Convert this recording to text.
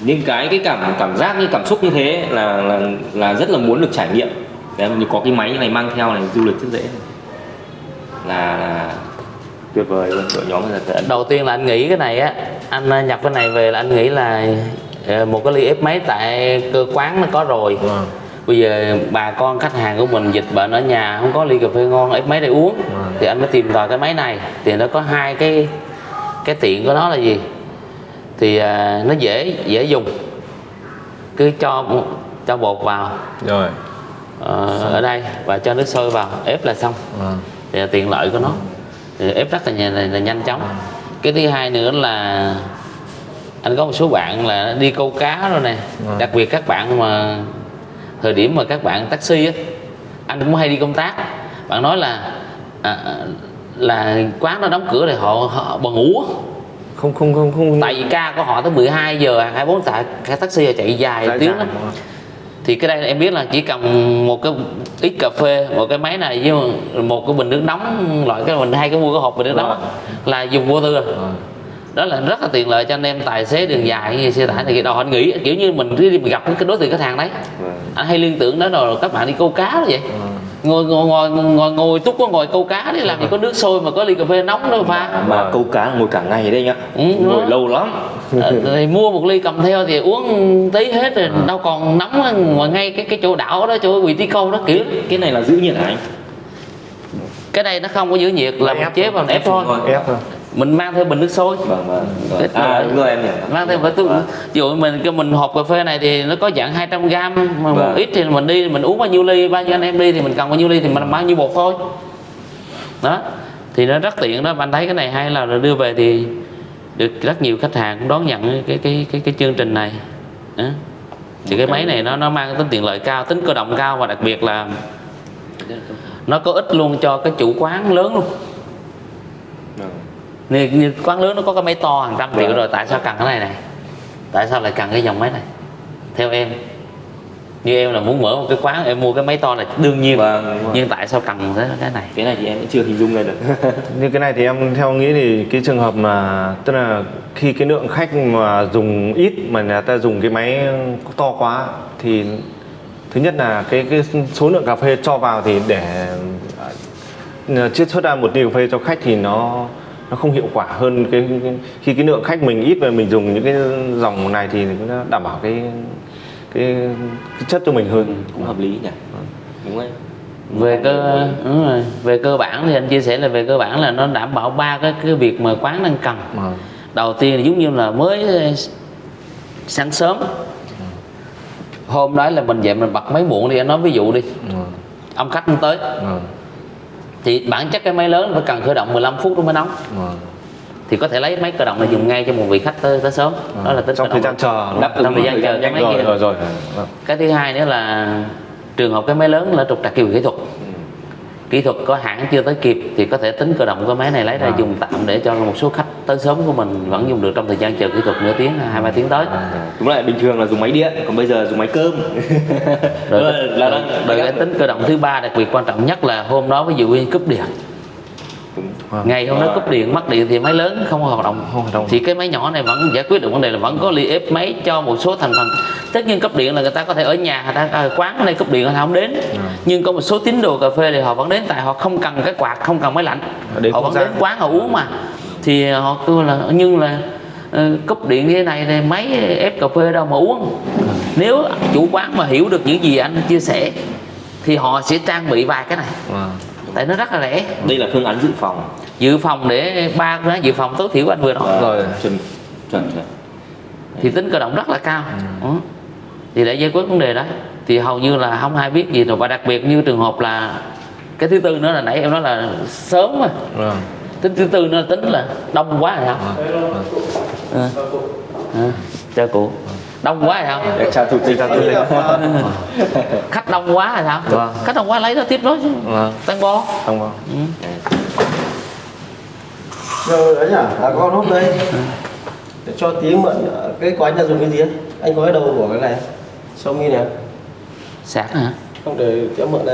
những cái cái cảm cảm giác như cảm xúc như thế là là là rất là muốn được trải nghiệm. Đấy, như có cái máy như này mang theo này du lịch rất dễ. Là, là tuyệt vời luôn đội nhóm là tận đầu tiên là anh nghĩ cái này á anh ờ, nhập cái này về là anh nghĩ là ờ, một cái ly ép máy tại cơ quán nó có rồi. Vâng. bây giờ bà con khách hàng của mình dịch bệnh ở nhà không có ly cà phê ngon ép máy để uống. Vâng. thì anh mới tìm tòi cái máy này. Thì nó có hai cái cái tiện của nó là gì thì à, nó dễ dễ dùng. Cứ cho cho bột vào. Rồi. Ờ, ở đây và cho nước sôi vào ép là xong. Vâng. thì là tiện lợi của nó. Thì ép rất là, nhanh- là, là nhanh chóng. Cái thứ hai nữa là anh có một số bạn là đi câu cá rồi nè. Vâng. đặc biệt các bạn mà thời điểm mà các bạn taxi á anh cũng hay đi công tác. Bạn nói là à, à, là quán nó đóng cửa thì họ, họ bần ngủ. Không không không không tại vì ca của họ tới 12 giờ 24 tại cái taxi chạy dài Dài tiếng không? thì cái đây em biết là chỉ cần một cái ít cà phê một cái máy này với một cái bình nước nóng loại cái mình hay cái mua cái hộp bình nước nóng á, là dùng vô tư rồi Vâng. đó là rất là tiện lợi cho anh em tài xế đường dài như xe tải này đâu anh nghĩ kiểu như mình đi gặp cái đối tượng khách hàng đấy Vâng. anh hay liên tưởng đó rồi các bạn đi câu cá đó vậy Vâng. Ngồi ngồi ngồi ngồi, ngồi túc có ngồi câu cá đi làm gì có nước sôi mà có ly cà phê nóng nữa pha. Mà câu cá ngồi cả ngày đấy nhá Ừ, ngồi đó. lâu lắm. Ờ, thì mua một ly cầm theo thì uống tí hết rồi đâu còn nóng ngoài ngay cái cái chỗ đảo đó chỗ vị trí câu đó kiểu cái này là giữ nhiệt hả anh? Cái này nó không có giữ nhiệt là Ép chế vào ép thôi. Ép thôi mình mang theo bình nước sôi. Vâng vâng Cái- à đúng rồi em hiểu mang theo cái túi ví dụ mình cái mình hộp cà phê này thì nó có dạng 200 gram mà một Vâng. ít thì mình đi mình uống bao nhiêu ly bao nhiêu anh em đi thì mình cần bao nhiêu ly thì mình bao nhiêu bột thôi. Đó. Thì nó rất tiện đó. Anh thấy cái này hay là đưa về thì được rất nhiều khách hàng cũng đón nhận cái cái cái cái chương trình này. Đó. thì cái máy này nó nó mang tính tiện lợi cao tính cơ động cao và đặc biệt là nó có ích luôn cho cái chủ quán lớn luôn. Vâng. Như, như quán lớn nó có cái máy to hàng trăm triệu Vâng. rồi tại sao cần cái này này? Tại sao lại cần cái dòng máy này? Theo em như em là muốn mở một cái quán em mua cái máy to này đương nhiên. Vâng, nhưng tại sao cần cái cái này? Cái này thì em cũng chưa hình dung ra được. Như cái này thì em theo nghĩ thì cái trường hợp mà tức là khi cái lượng khách mà dùng ít mà người ta dùng cái máy to quá thì thứ nhất là cái cái số lượng cà phê cho vào thì để à, chiết xuất ra một ly cà phê cho khách thì nó nó không hiệu quả hơn cái, cái khi cái lượng khách mình ít và mình dùng những cái dòng này thì nó đảm bảo cái cái, cái chất cho mình hơn cũng hợp lý nhỉ đúng rồi về cơ đúng rồi. về cơ bản thì anh chia sẻ là về cơ bản là nó đảm bảo ba cái cái việc mà quán đang cần Vâng. đầu tiên là giống như là mới sáng sớm hôm đó là mình dậy mình bật máy muộn đi anh nói ví dụ đi Vâng. ông khách không tới Vâng. Thì bản chất cái máy lớn phải cần khởi động 15 phút nó mới nóng Vâng. thì có thể lấy máy cơ động này dùng ngay cho một vị khách tới, tới sớm. Đó là tính trong thời gian chờ Đáp trong thời gian chờ cái máy rồi kia. rồi rồi. Vâng. cái thứ hai nữa là trường hợp cái máy lớn là trục trặc kỹ thuật. Kỹ thuật có hãng chưa tới kịp thì có thể tính cơ động cái máy này lấy ra À. dùng tạm để cho một số khách tới sớm của mình vẫn dùng được trong thời gian chờ kỹ thuật nửa tiếng hai ba tiếng tới. Đúng lại bình thường là dùng máy điện còn bây giờ dùng máy cơm. Rồi, Là- cái- là rồi, cái tính cơ động thứ ba đặc biệt quan trọng nhất là hôm đó ví dụ như cúp điện. Đúng. Vâng. ngày hôm đó cúp điện mất điện thì máy lớn không hoạt động. Không hoạt động. thì cái máy nhỏ này vẫn giải quyết được vấn đề là vẫn có ly ép máy cho một số thành phần. Tất nhiên cấp điện là người ta có thể ở nhà người ta à, quán đây cúp điện người ta không đến. Nhưng có một số tín đồ cà phê thì họ vẫn đến tại họ không cần cái quạt không cần máy lạnh. Họ đến họ vẫn gian. đến quán họ uống mà thì họ kêu là nhưng là ờ, cúp điện như thế này thì máy ép cà phê đâu mà uống nếu chủ quán mà hiểu được những gì anh chia sẻ thì họ sẽ trang bị vài cái này Vâng. tại nó rất là rẻ đây là phương án dự phòng dự phòng để ba án dự phòng tối thiểu anh vừa nói Rồi. chuẩn chuẩn chuẩn thì tính cơ động rất là cao Ừ. Đó. thì để giải quyết vấn đề đó thì hầu như là không ai biết gì rồi và đặc biệt như trường hợp là cái thứ tư nữa là nãy em nói là sớm mà Vâng. Tính thứ tư nữa là tính là đông quá rồi sao à. À. chào cụ. Đông quá rồi sao để chào thủ tịch khách đông quá rồi sao Vâng. khách đông quá lấy nó tiếp đó chứ. Vâng. tăng bo. Không vâng. Rồi đấy nhỉ, à, con hút đây. Để cho tí mượn ờ, cái của anh là dùng cái gì? Anh có cái đầu của cái này Xiaomi này sạc hả? Không để tí mượn này